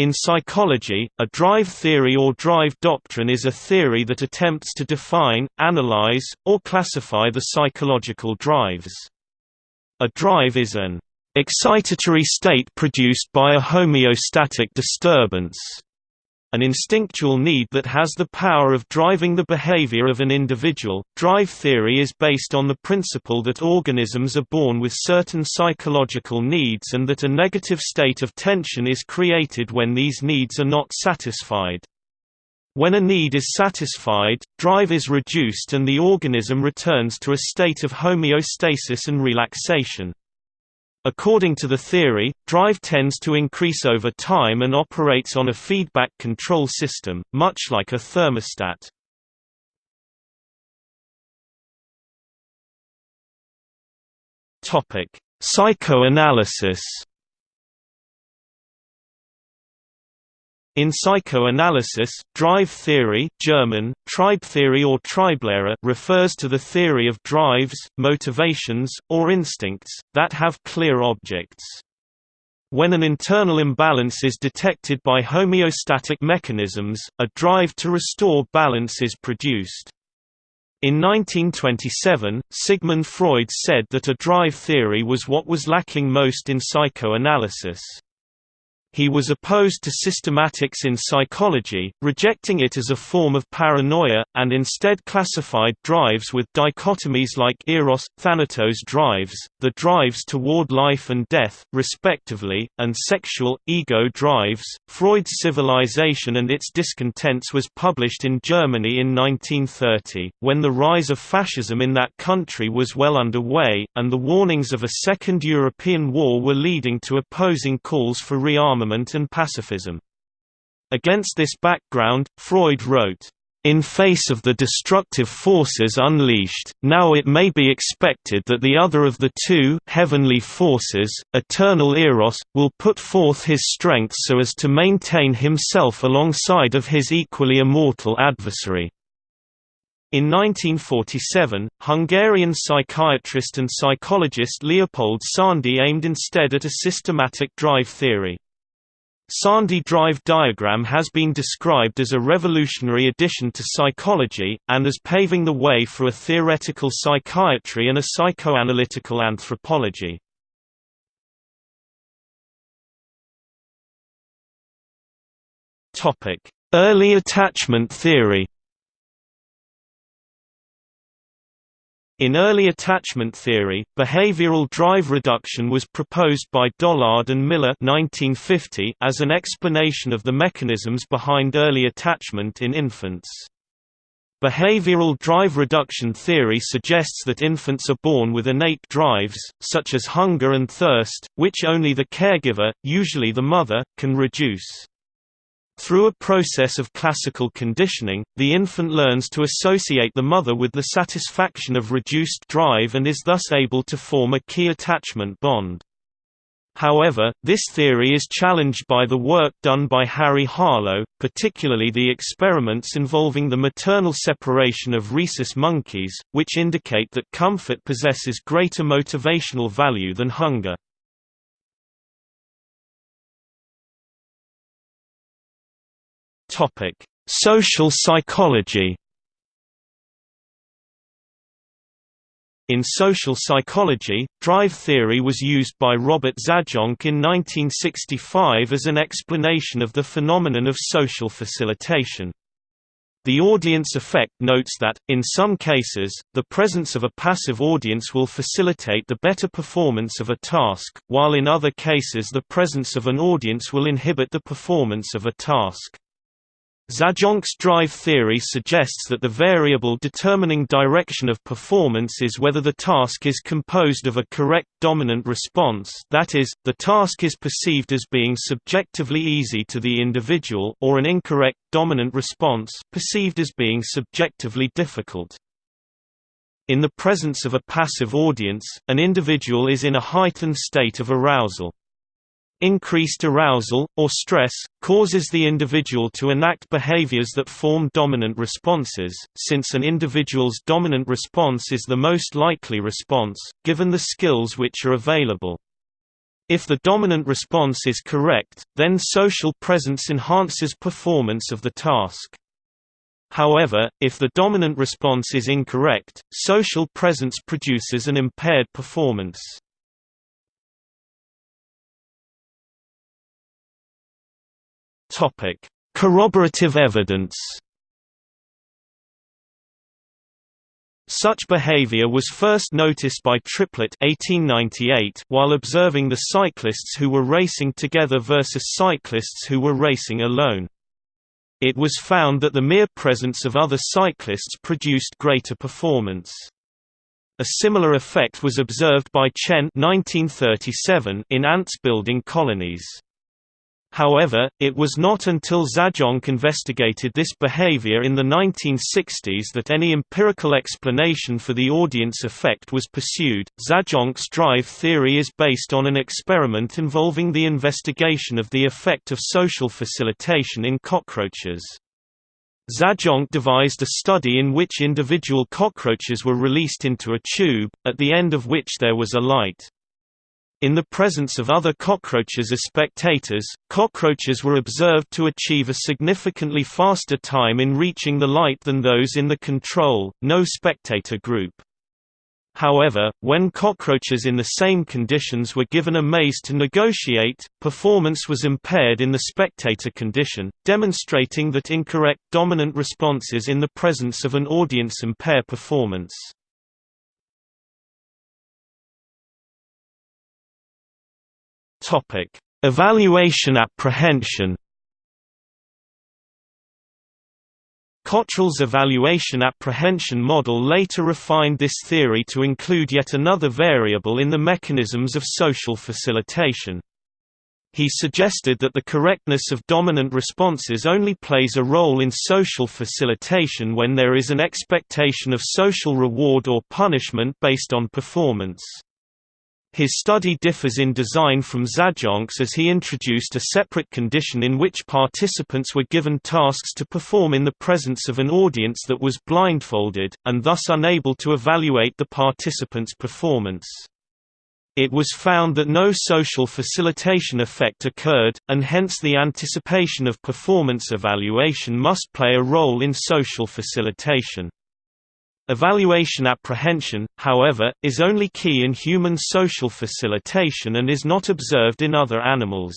In psychology, a drive theory or drive doctrine is a theory that attempts to define, analyze, or classify the psychological drives. A drive is an excitatory state produced by a homeostatic disturbance an instinctual need that has the power of driving the behavior of an individual. Drive theory is based on the principle that organisms are born with certain psychological needs and that a negative state of tension is created when these needs are not satisfied. When a need is satisfied, drive is reduced and the organism returns to a state of homeostasis and relaxation. According to the theory, drive tends to increase over time and operates on a feedback control system, much like a thermostat. Psychoanalysis In psychoanalysis, drive theory German, Triebtheorie or Trieblehre refers to the theory of drives, motivations, or instincts, that have clear objects. When an internal imbalance is detected by homeostatic mechanisms, a drive to restore balance is produced. In 1927, Sigmund Freud said that a drive theory was what was lacking most in psychoanalysis. He was opposed to systematics in psychology, rejecting it as a form of paranoia, and instead classified drives with dichotomies like eros, thanatos drives, the drives toward life and death, respectively, and sexual, ego drives. Freud's Civilization and Its Discontents was published in Germany in 1930, when the rise of fascism in that country was well underway, and the warnings of a Second European War were leading to opposing calls for rearmament disarmament and pacifism. Against this background, Freud wrote, in face of the destructive forces unleashed, now it may be expected that the other of the two heavenly forces, eternal Eros, will put forth his strength so as to maintain himself alongside of his equally immortal adversary. In 1947, Hungarian psychiatrist and psychologist Leopold Szondi aimed instead at a systematic drive theory. Szondi drive diagram has been described as a revolutionary addition to psychology, and as paving the way for a theoretical psychiatry and a psychoanalytical anthropology. Early attachment theory In early attachment theory, behavioral drive reduction was proposed by Dollard and Miller 1950 as an explanation of the mechanisms behind early attachment in infants. Behavioral drive reduction theory suggests that infants are born with innate drives, such as hunger and thirst, which only the caregiver, usually the mother, can reduce. Through a process of classical conditioning, the infant learns to associate the mother with the satisfaction of reduced drive and is thus able to form a key attachment bond. However, this theory is challenged by the work done by Harry Harlow, particularly the experiments involving the maternal separation of rhesus monkeys, which indicate that comfort possesses greater motivational value than hunger. Topic: Social psychology. In social psychology, drive theory was used by Robert Zajonc in 1965 as an explanation of the phenomenon of social facilitation. The audience effect notes that, in some cases, the presence of a passive audience will facilitate the better performance of a task, while in other cases the presence of an audience will inhibit the performance of a task. Zajonc's drive theory suggests that the variable determining direction of performance is whether the task is composed of a correct dominant response that is, the task is perceived as being subjectively easy to the individual or an incorrect dominant response perceived as being subjectively difficult. In the presence of a passive audience, an individual is in a heightened state of arousal. Increased arousal, or stress, causes the individual to enact behaviors that form dominant responses, since an individual's dominant response is the most likely response, given the skills which are available. If the dominant response is correct, then social presence enhances performance of the task. However, if the dominant response is incorrect, social presence produces an impaired performance. Topic: Corroborative evidence. Such behavior was first noticed by Triplett 1898 while observing the cyclists who were racing together versus cyclists who were racing alone. It was found that the mere presence of other cyclists produced greater performance. A similar effect was observed by Chen 1937 in ants building colonies. However, it was not until Zajonc investigated this behavior in the 1960s that any empirical explanation for the audience effect was pursued. Zajonc's drive theory is based on an experiment involving the investigation of the effect of social facilitation in cockroaches. Zajonc devised a study in which individual cockroaches were released into a tube, at the end of which there was a light. In the presence of other cockroaches as spectators, cockroaches were observed to achieve a significantly faster time in reaching the light than those in the control, no spectator group. However, when cockroaches in the same conditions were given a maze to negotiate, performance was impaired in the spectator condition, demonstrating that incorrect dominant responses in the presence of an audience impair performance. Topic: Evaluation apprehension. Cottrell's evaluation apprehension model later refined this theory to include yet another variable in the mechanisms of social facilitation. He suggested that the correctness of dominant responses only plays a role in social facilitation when there is an expectation of social reward or punishment based on performance. His study differs in design from Zajonc's as he introduced a separate condition in which participants were given tasks to perform in the presence of an audience that was blindfolded, and thus unable to evaluate the participants' performance. It was found that no social facilitation effect occurred, and hence the anticipation of performance evaluation must play a role in social facilitation. Evaluation apprehension, however, is only key in human social facilitation and is not observed in other animals.